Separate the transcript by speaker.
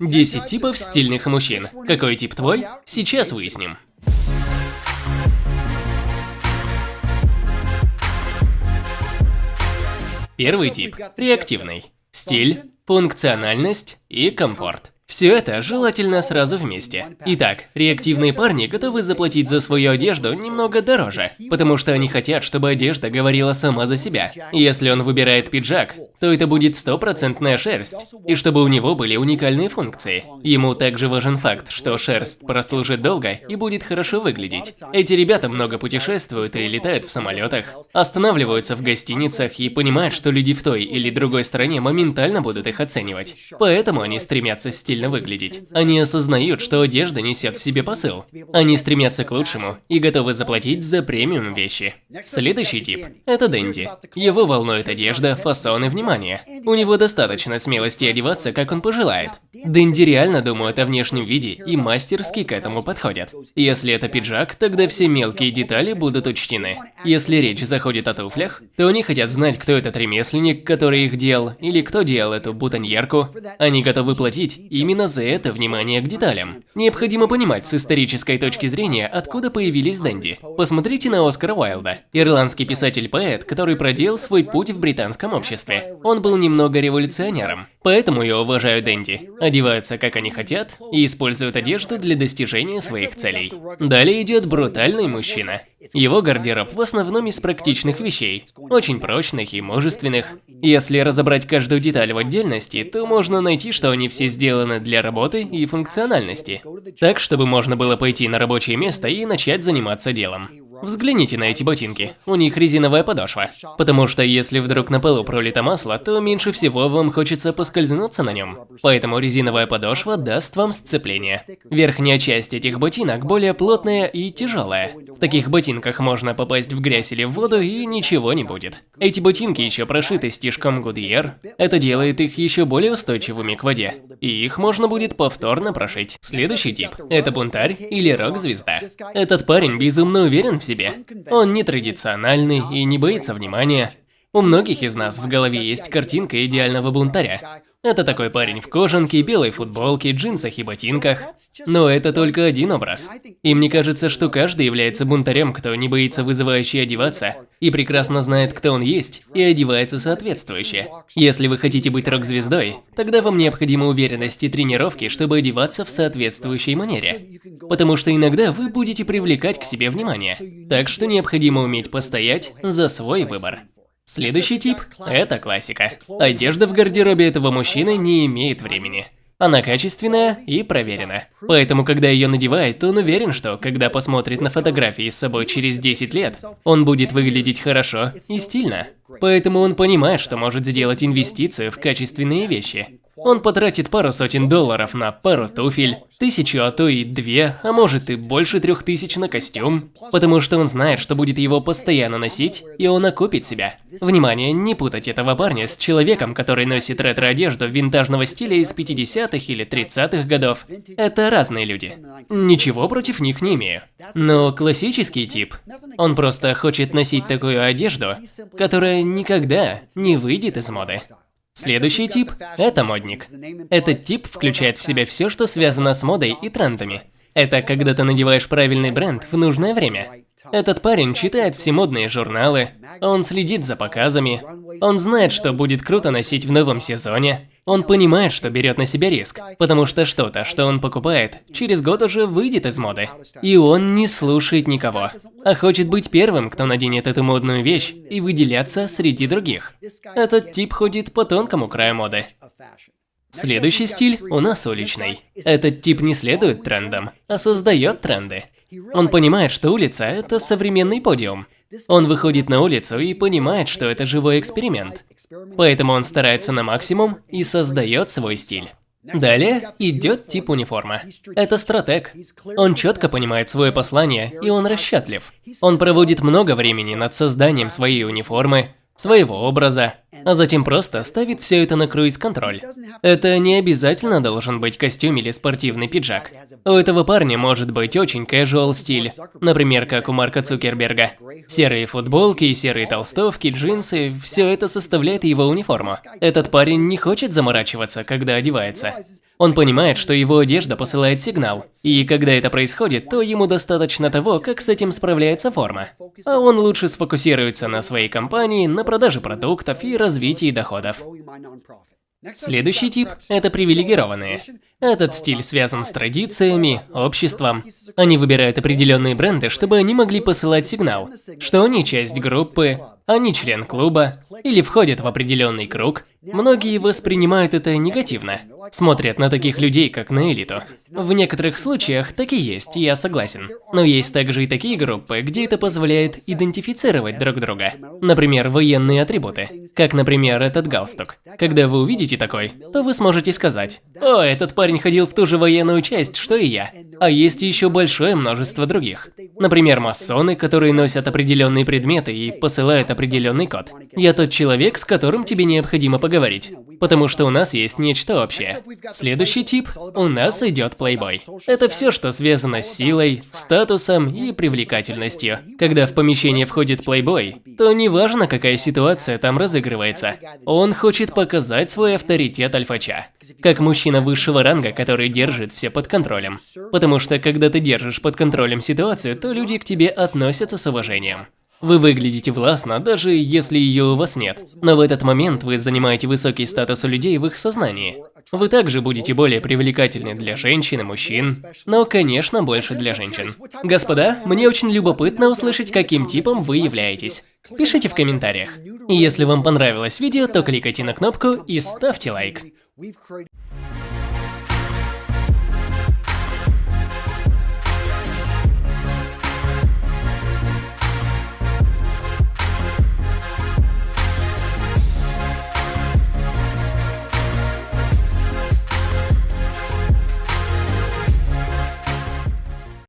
Speaker 1: 10 типов стильных мужчин. Какой тип твой? Сейчас выясним. Первый тип – реактивный. Стиль, функциональность и комфорт. Все это желательно сразу вместе. Итак, реактивные парни готовы заплатить за свою одежду немного дороже, потому что они хотят, чтобы одежда говорила сама за себя. Если он выбирает пиджак, то это будет стопроцентная шерсть, и чтобы у него были уникальные функции. Ему также важен факт, что шерсть прослужит долго и будет хорошо выглядеть. Эти ребята много путешествуют и летают в самолетах, останавливаются в гостиницах и понимают, что люди в той или другой стране моментально будут их оценивать. Поэтому они стремятся стиль стильно выглядеть. Они осознают, что одежда несет в себе посыл. Они стремятся к лучшему и готовы заплатить за премиум вещи. Следующий тип – это Дэнди. Его волнует одежда, фасон и внимание. У него достаточно смелости одеваться, как он пожелает. Дэнди реально думают о внешнем виде и мастерски к этому подходят. Если это пиджак, тогда все мелкие детали будут учтены. Если речь заходит о туфлях, то они хотят знать, кто этот ремесленник, который их делал, или кто делал эту бутоньерку. Они готовы платить и Именно за это внимание к деталям. Необходимо понимать с исторической точки зрения, откуда появились Дэнди. Посмотрите на Оскара Уайлда, ирландский писатель-поэт, который проделал свой путь в британском обществе. Он был немного революционером. Поэтому я уважаю Дэнди. Одеваются как они хотят и используют одежду для достижения своих целей. Далее идет брутальный мужчина. Его гардероб в основном из практичных вещей, очень прочных и мужественных. Если разобрать каждую деталь в отдельности, то можно найти, что они все сделаны для работы и функциональности. Так, чтобы можно было пойти на рабочее место и начать заниматься делом. Взгляните на эти ботинки, у них резиновая подошва. Потому что если вдруг на полу пролито масло, то меньше всего вам хочется поскользнуться на нем. Поэтому резиновая подошва даст вам сцепление. Верхняя часть этих ботинок более плотная и тяжелая. В таких ботинках можно попасть в грязь или в воду и ничего не будет. Эти ботинки еще прошиты стежком Goodyear. Это делает их еще более устойчивыми к воде. И их можно будет повторно прошить. Следующий тип – это бунтарь или рок-звезда. Этот парень безумно уверен в себе. Он не традициональный и не боится внимания. У многих из нас в голове есть картинка идеального бунтаря. Это такой парень в кожанке, белой футболке, джинсах и ботинках. Но это только один образ. И мне кажется, что каждый является бунтарем, кто не боится вызывающе одеваться, и прекрасно знает, кто он есть, и одевается соответствующе. Если вы хотите быть рок-звездой, тогда вам необходима уверенность и тренировки, чтобы одеваться в соответствующей манере. Потому что иногда вы будете привлекать к себе внимание. Так что необходимо уметь постоять за свой выбор. Следующий тип – это классика. Одежда в гардеробе этого мужчины не имеет времени. Она качественная и проверена. Поэтому, когда ее надевает, он уверен, что, когда посмотрит на фотографии с собой через 10 лет, он будет выглядеть хорошо и стильно. Поэтому он понимает, что может сделать инвестицию в качественные вещи. Он потратит пару сотен долларов на пару туфель, тысячу, а то и две, а может и больше трех тысяч на костюм, потому что он знает, что будет его постоянно носить, и он окупит себя. Внимание, не путать этого парня с человеком, который носит ретро-одежду винтажного стиля из 50-х или 30-х годов. Это разные люди. Ничего против них не имею. Но классический тип, он просто хочет носить такую одежду, которая никогда не выйдет из моды. Следующий тип – это модник. Этот тип включает в себя все, что связано с модой и трендами. Это когда ты надеваешь правильный бренд в нужное время. Этот парень читает все модные журналы, он следит за показами, он знает, что будет круто носить в новом сезоне, он понимает, что берет на себя риск, потому что что-то, что он покупает, через год уже выйдет из моды. И он не слушает никого, а хочет быть первым, кто наденет эту модную вещь и выделяться среди других. Этот тип ходит по тонкому краю моды. Следующий стиль у нас уличный. Этот тип не следует трендам, а создает тренды. Он понимает, что улица – это современный подиум. Он выходит на улицу и понимает, что это живой эксперимент. Поэтому он старается на максимум и создает свой стиль. Далее идет тип униформа. Это стратег. Он четко понимает свое послание, и он расчетлив. Он проводит много времени над созданием своей униформы, своего образа. А затем просто ставит все это на круиз-контроль. Это не обязательно должен быть костюм или спортивный пиджак. У этого парня может быть очень casual стиль, например, как у Марка Цукерберга. Серые футболки, серые толстовки, джинсы – все это составляет его униформу. Этот парень не хочет заморачиваться, когда одевается. Он понимает, что его одежда посылает сигнал, и когда это происходит, то ему достаточно того, как с этим справляется форма. А он лучше сфокусируется на своей компании, на продаже продуктов и развитии доходов. Следующий тип – это привилегированные. Этот стиль связан с традициями, обществом. Они выбирают определенные бренды, чтобы они могли посылать сигнал, что они часть группы, они член клуба или входят в определенный круг. Многие воспринимают это негативно, смотрят на таких людей как на элиту. В некоторых случаях так и есть, я согласен. Но есть также и такие группы, где это позволяет идентифицировать друг друга. Например, военные атрибуты, как, например, этот галстук. Когда вы увидите такой, то вы сможете сказать, «О, этот парень ходил в ту же военную часть, что и я». А есть еще большое множество других. Например, масоны, которые носят определенные предметы и посылают определенный код. Я тот человек, с которым тебе необходимо поговорить, потому что у нас есть нечто общее. Следующий тип – у нас идет плейбой. Это все, что связано с силой, статусом и привлекательностью. Когда в помещение входит плейбой, то неважно, какая ситуация там разыгрывается, он хочет показать свой авторитет альфача. Как мужчина высшего ранга, который держит все под контролем. Потому что когда ты держишь под контролем ситуацию, то люди к тебе относятся с уважением. Вы выглядите властно, даже если ее у вас нет. Но в этот момент вы занимаете высокий статус у людей в их сознании. Вы также будете более привлекательны для женщин и мужчин, но, конечно, больше для женщин. Господа, мне очень любопытно услышать, каким типом вы являетесь. Пишите в комментариях. И если вам понравилось видео, то кликайте на кнопку и ставьте лайк. We've created